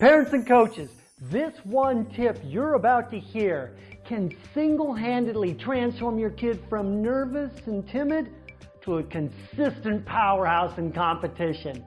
Parents and coaches, this one tip you're about to hear can single-handedly transform your kid from nervous and timid to a consistent powerhouse in competition.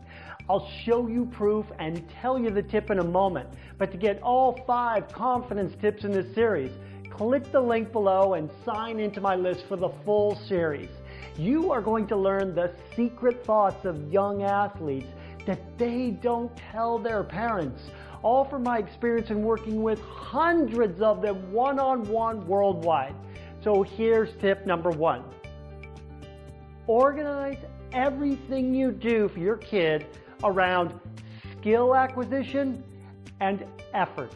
I'll show you proof and tell you the tip in a moment. But to get all five confidence tips in this series, click the link below and sign into my list for the full series. You are going to learn the secret thoughts of young athletes that they don't tell their parents all from my experience in working with hundreds of them one-on-one -on -one worldwide. So here's tip number one. Organize everything you do for your kid around skill acquisition and efforts.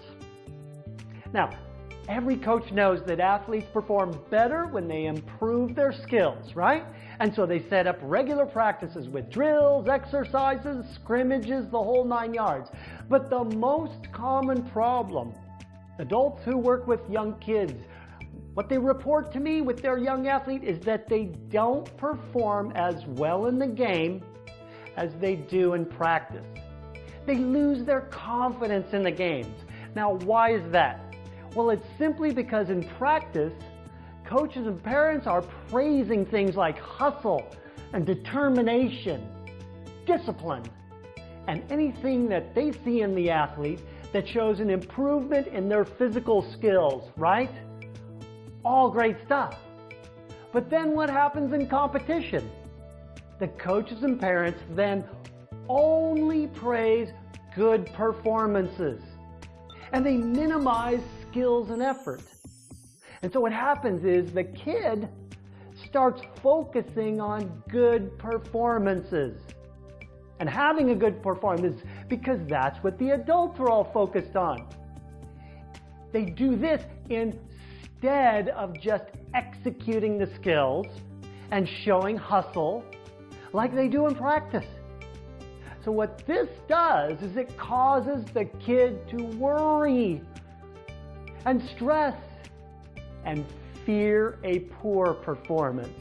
Now, every coach knows that athletes perform better when they improve their skills, right? And so they set up regular practices with drills, exercises, scrimmages, the whole nine yards. But the most common problem, adults who work with young kids, what they report to me with their young athlete is that they don't perform as well in the game as they do in practice. They lose their confidence in the games. Now, why is that? Well, it's simply because in practice, coaches and parents are praising things like hustle and determination, discipline, and anything that they see in the athlete that shows an improvement in their physical skills, right? All great stuff. But then what happens in competition? The coaches and parents then only praise good performances. And they minimize skills and effort. And so what happens is the kid starts focusing on good performances and having a good performance because that's what the adults are all focused on. They do this instead of just executing the skills and showing hustle like they do in practice. So what this does is it causes the kid to worry and stress and fear a poor performance.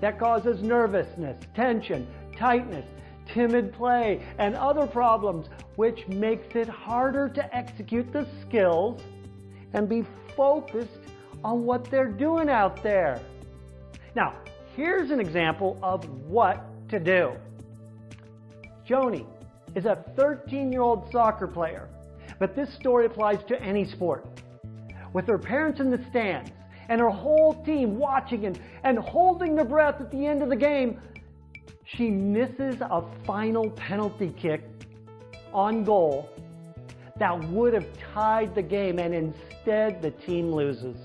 That causes nervousness, tension, tightness, timid play, and other problems, which makes it harder to execute the skills and be focused on what they're doing out there. Now, here's an example of what to do. Joni is a 13-year-old soccer player, but this story applies to any sport. With her parents in the stands and her whole team watching and, and holding their breath at the end of the game, she misses a final penalty kick on goal that would have tied the game and instead the team loses.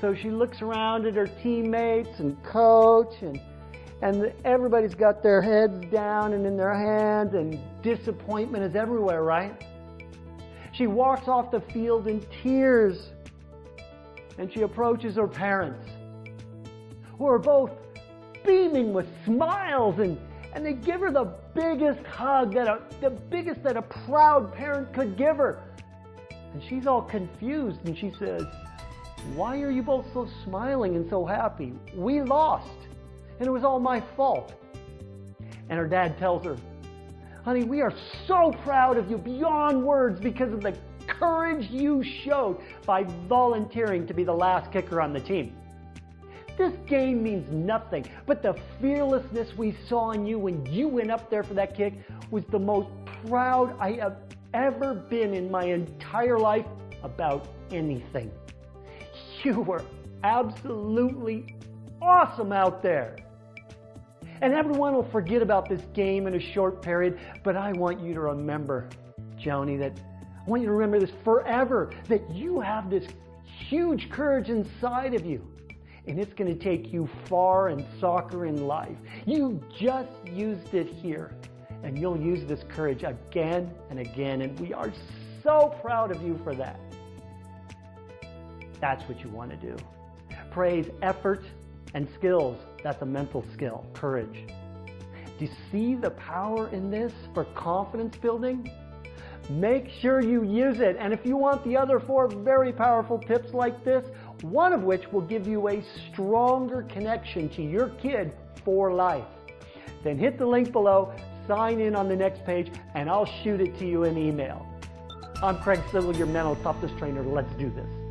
So she looks around at her teammates and coach and and everybody's got their heads down and in their hands and disappointment is everywhere, right? She walks off the field in tears and she approaches her parents who are both beaming with smiles and, and they give her the biggest hug that a, the biggest that a proud parent could give her. And she's all confused and she says, why are you both so smiling and so happy? We lost and it was all my fault. And her dad tells her, honey, we are so proud of you beyond words because of the courage you showed by volunteering to be the last kicker on the team. This game means nothing, but the fearlessness we saw in you when you went up there for that kick was the most proud I have ever been in my entire life about anything. You were absolutely awesome out there. And everyone will forget about this game in a short period, but I want you to remember, Joni, that I want you to remember this forever, that you have this huge courage inside of you and it's going to take you far in soccer in life. You just used it here, and you'll use this courage again and again, and we are so proud of you for that. That's what you want to do. Praise effort and skills. That's a mental skill, courage. Do you see the power in this for confidence building? Make sure you use it. And if you want the other four very powerful tips like this, one of which will give you a stronger connection to your kid for life, then hit the link below, sign in on the next page and I'll shoot it to you in email. I'm Craig Sigl, your mental toughness trainer. Let's do this.